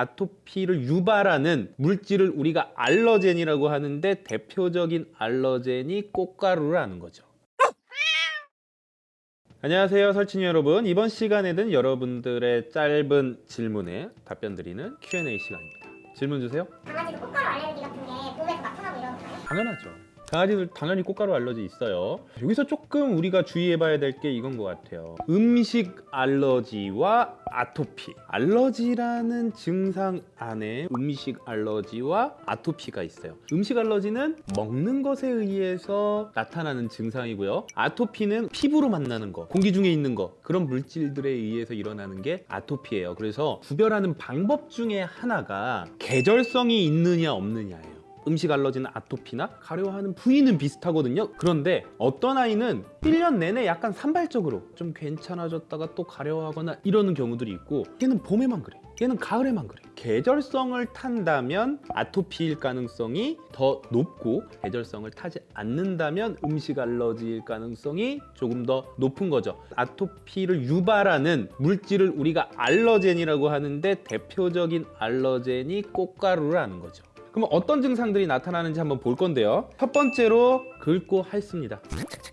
아토피를 유발하는 물질을 우리가 알러젠이라고 하는데 대표적인 알러젠이 꽃가루라는 거죠. 안녕하세요 설친이 여러분 이번 시간에는 여러분들의 짧은 질문에 답변 드리는 Q&A 시간입니다 질문 주세요 강아지도 꽃가루 알레르기 같은 게 몸에서 나타나고 이러나요? 당연하죠 강아지들 당연히 꽃가루 알러지 있어요. 여기서 조금 우리가 주의해 봐야 될 게 이건 것 같아요. 음식 알러지와 아토피. 알러지라는 증상 안에 음식 알러지와 아토피가 있어요. 음식 알러지는 먹는 것에 의해서 나타나는 증상이고요. 아토피는 피부로 만나는 거 공기 중에 있는 거 그런 물질들에 의해서 일어나는 게 아토피예요. 그래서 구별하는 방법 중에 하나가 계절성이 있느냐 없느냐예요 음식 알러지는 아토피나 가려워하는 부위는 비슷하거든요. 그런데 어떤 아이는 1년 내내 약간 산발적으로 좀 괜찮아졌다가 또 가려워하거나 이러는 경우들이 있고 얘는 봄에만 그래. 얘는 가을에만 그래. 계절성을 탄다면 아토피일 가능성이 더 높고 계절성을 타지 않는다면 음식 알러지일 가능성이 조금 더 높은 거죠. 아토피를 유발하는 물질을 우리가 알러젠이라고 하는데 대표적인 알러젠이 꽃가루라는 거죠 그럼 어떤 증상들이 나타나는지 한번 볼 건데요. 첫 번째로 긁고 핥습니다.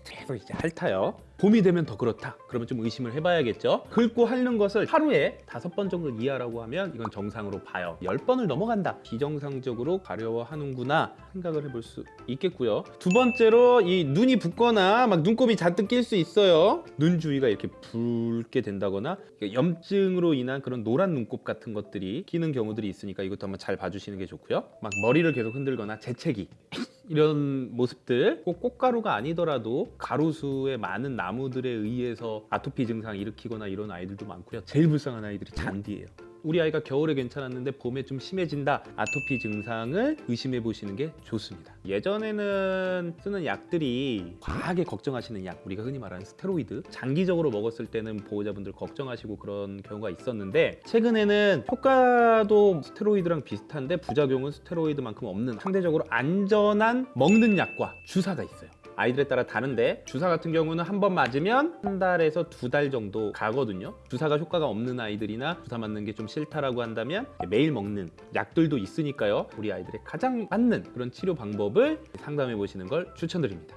계속 이제 핥아요. 봄이 되면 더 그렇다. 그러면 좀 의심을 해봐야겠죠. 긁고 핥는 것을 하루에 다섯 번 정도 이하라고 하면 이건 정상으로 봐요. 열 번을 넘어간다. 비정상적으로 가려워하는구나 생각을 해볼 수 있겠고요. 두 번째로 이 눈이 붓거나 막 눈곱이 잔뜩 낄 수 있어요. 눈 주위가 이렇게 붉게 된다거나 염증으로 인한 그런 노란 눈곱 같은 것들이 끼는 경우들이 있으니까 이것도 한번 잘 봐주시는 게 좋고요. 막 머리를 계속 흔들거나 재채기 이런 모습들 꼭 꽃가루가 아니더라도 가로수의 많은 나무들에 의해서 아토피 증상 일으키거나 이런 아이들도 많고요. 제일 불쌍한 아이들이 잔디예요 우리 아이가 겨울에 괜찮았는데 봄에 좀 심해진다. 아토피 증상을 의심해 보시는 게 좋습니다. 예전에는 쓰는 약들이 과하게 걱정하시는 약 우리가 흔히 말하는 스테로이드 장기적으로 먹었을 때는 보호자분들 걱정하시고 그런 경우가 있었는데 최근에는 효과도 스테로이드랑 비슷한데 부작용은 스테로이드만큼 없는 상대적으로 안전한 먹는 약과 주사가 있어요 아이들에 따라 다른데 주사 같은 경우는 한 번 맞으면 한 달에서 두 달 정도 가거든요. 주사가 효과가 없는 아이들이나 주사 맞는 게 좀 싫다라고 한다면 매일 먹는 약들도 있으니까요. 우리 아이들의 가장 맞는 그런 치료 방법을 상담해 보시는 걸 추천드립니다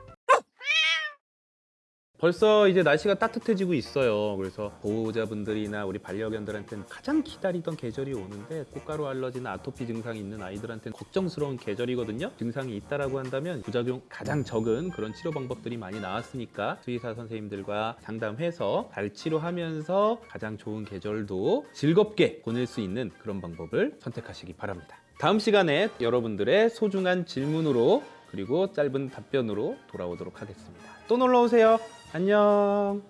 벌써 이제 날씨가 따뜻해지고 있어요. 그래서 보호자분들이나 우리 반려견들한테는 가장 기다리던 계절이 오는데 꽃가루 알러지나 아토피 증상이 있는 아이들한테는 걱정스러운 계절이거든요. 증상이 있다라고 한다면 부작용 가장 적은 그런 치료 방법들이 많이 나왔으니까 수의사 선생님들과 상담해서 잘 치료하면서 가장 좋은 계절도 즐겁게 보낼 수 있는 그런 방법을 선택하시기 바랍니다. 다음 시간에 여러분들의 소중한 질문으로 그리고 짧은 답변으로 돌아오도록 하겠습니다. 또 놀러 오세요. 안녕.